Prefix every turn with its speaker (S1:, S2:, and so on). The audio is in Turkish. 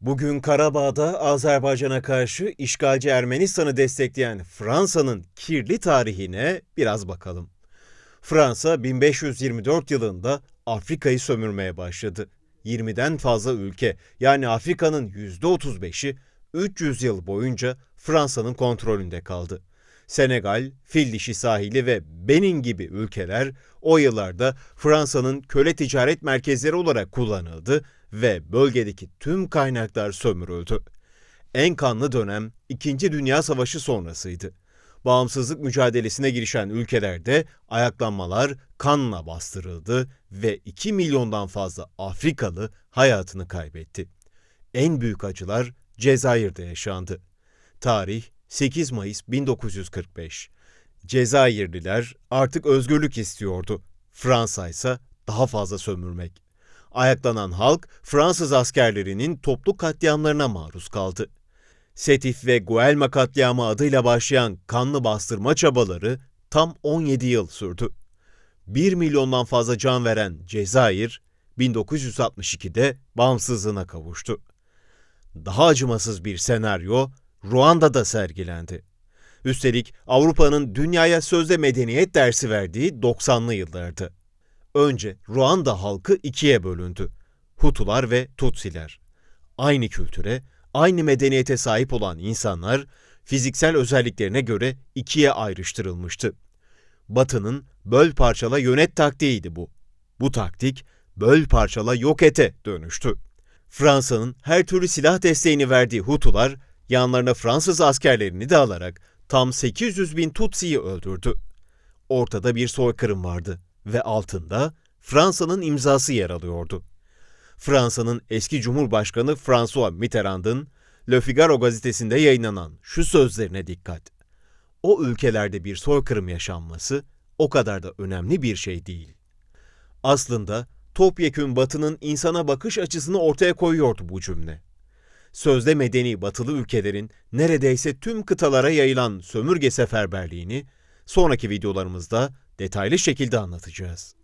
S1: Bugün Karabağ'da Azerbaycan'a karşı işgalci Ermenistan'ı destekleyen Fransa'nın kirli tarihine biraz bakalım. Fransa 1524 yılında Afrika'yı sömürmeye başladı. 20'den fazla ülke yani Afrika'nın %35'i 300 yıl boyunca Fransa'nın kontrolünde kaldı. Senegal, Fil Dişi sahili ve Benin gibi ülkeler o yıllarda Fransa'nın köle ticaret merkezleri olarak kullanıldı ve bölgedeki tüm kaynaklar sömürüldü. En kanlı dönem İkinci Dünya Savaşı sonrasıydı. Bağımsızlık mücadelesine girişen ülkelerde ayaklanmalar kanla bastırıldı ve 2 milyondan fazla Afrikalı hayatını kaybetti. En büyük acılar Cezayir'de yaşandı. Tarih 8 Mayıs 1945. Cezayirliler artık özgürlük istiyordu. Fransa ise daha fazla sömürmek. Ayaklanan halk Fransız askerlerinin toplu katliamlarına maruz kaldı. Setif ve Guelma katliamı adıyla başlayan kanlı bastırma çabaları tam 17 yıl sürdü. 1 milyondan fazla can veren Cezayir, 1962'de bağımsızlığına kavuştu. Daha acımasız bir senaryo Ruanda'da sergilendi. Üstelik Avrupa'nın dünyaya sözde medeniyet dersi verdiği 90'lı yıllardı. Önce Ruanda halkı ikiye bölündü. Hutular ve Tutsiler. Aynı kültüre, aynı medeniyete sahip olan insanlar fiziksel özelliklerine göre ikiye ayrıştırılmıştı. Batı'nın böl parçala yönet taktiğiydi bu. Bu taktik böl parçala yok ete dönüştü. Fransa'nın her türlü silah desteğini verdiği Hutular yanlarına Fransız askerlerini de alarak tam 800 bin Tutsi'yi öldürdü. Ortada bir soykırım vardı ve altında Fransa'nın imzası yer alıyordu. Fransa'nın eski Cumhurbaşkanı François Mitterrand'ın Le Figaro gazetesinde yayınlanan şu sözlerine dikkat. O ülkelerde bir soykırım yaşanması o kadar da önemli bir şey değil. Aslında topyekün Batı'nın insana bakış açısını ortaya koyuyordu bu cümle. Sözde medeni batılı ülkelerin neredeyse tüm kıtalara yayılan sömürge seferberliğini sonraki videolarımızda detaylı şekilde anlatacağız.